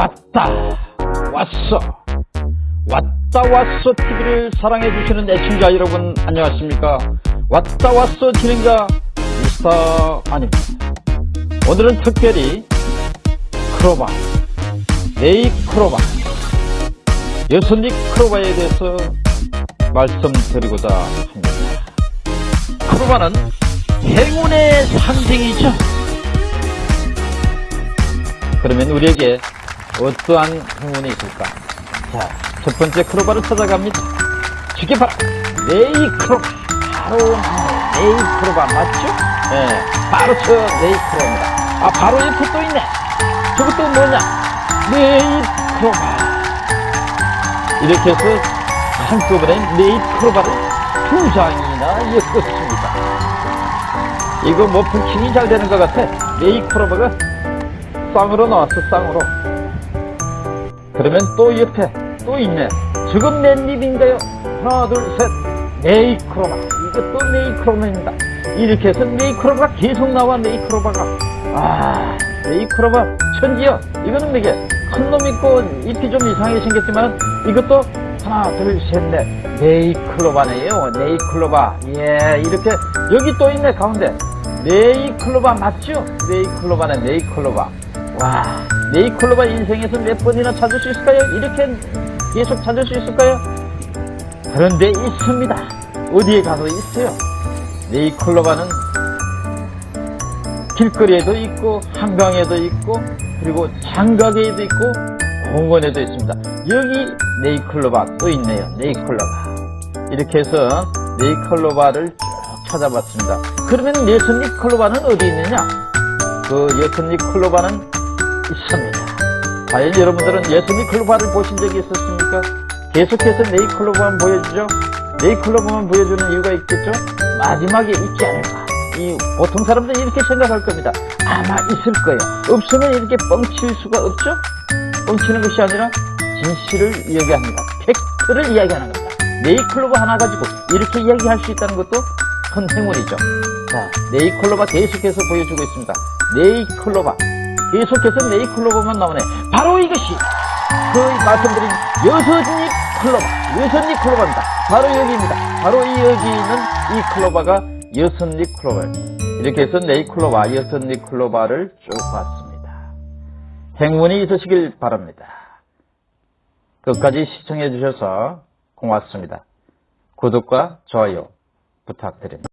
왔다 왔어. 왔다 왔어 TV를 사랑해주시는 애청자 여러분 안녕하십니까? 왔다 왔어 진행자 미스터 아닙니다 오늘은 특별히 크로바 네이 크로바 여선리 크로바에 대해서 말씀드리고자 합니다. 크로바는 행운의 상징이죠. 그러면 우리에게 어떠한 행운이 있을까? 자, 첫 번째 크로바를 찾아갑니다. 저게 바로 네잎 크로바. 바로 네잎 크로바 맞죠? 네, 바로 저 네잎 크로바입니다. 아, 바로 옆에 또 있네. 저것도 뭐냐? 네잎 크로바. 이렇게 해서 한꺼번에 네잎 크로바를 두 장이나 엮었습니다. 이거 뭐 분킹이 잘 되는 것 같아. 네이 크로바가 쌍으로 나왔어 쌍으로 그러면 또 옆에 또 있네. 지금 맨 입인가요. 하나 둘셋. 네이크로바 이것도 네이크로바입니다. 이렇게 해서 네이크로바가 계속 나와 네이크로바가. 아 네이크로바 천지요. 이거는 이게 큰 놈 있고 잎이 좀 이상하게 생겼지만 이것도 하나 둘셋넷. 네이클로바네요. 네이클로바 예 이렇게 여기 또 있네 가운데. 네이클로바 맞죠? 네이클로바네 네이클로바 와, 네이클로바 인생에서 몇 번이나 찾을 수 있을까요? 이렇게 계속 찾을 수 있을까요? 그런데 있습니다. 어디에 가도 있어요. 네이클로바는 길거리에도 있고 한강에도 있고 그리고 장가게에도 있고 공원에도 있습니다. 여기 네이클로바 또 있네요. 네이클로바 이렇게 해서 네이클로바를 쭉 찾아봤습니다. 그러면 예선리 클로바는 어디 있느냐? 그 예선리 클로바는 있습니다. 과연 여러분들은 예수님 클로바를 보신 적이 있었습니까? 계속해서 네이 클로바만 보여주죠? 네이 클로바만 보여주는 이유가 있겠죠? 마지막에 있지 않을까? 이 보통 사람들은 이렇게 생각할 겁니다. 아마 있을 거예요. 없으면 이렇게 뻥칠 수가 없죠? 뻥치는 것이 아니라 진실을 이야기합니다. 팩트를 이야기하는 겁니다. 네이클로바 하나 가지고 이렇게 이야기할 수 있다는 것도 큰 행운이죠. 자, 네이클로바 계속해서 보여주고 있습니다. 네이클로바 계속해서 네이클로버만 나오네. 바로 이것이 그 말씀드린 여섯잎 클로바, 여섯잎 클로바입니다. 바로 여기입니다. 바로 이 여기 있는 이 클로바가 여섯잎 클로바입니다. 이렇게 해서 네이클로바, 여섯잎 클로바를 쭉 봤습니다. 행운이 있으시길 바랍니다. 끝까지 시청해 주셔서 고맙습니다. 구독과 좋아요 부탁드립니다.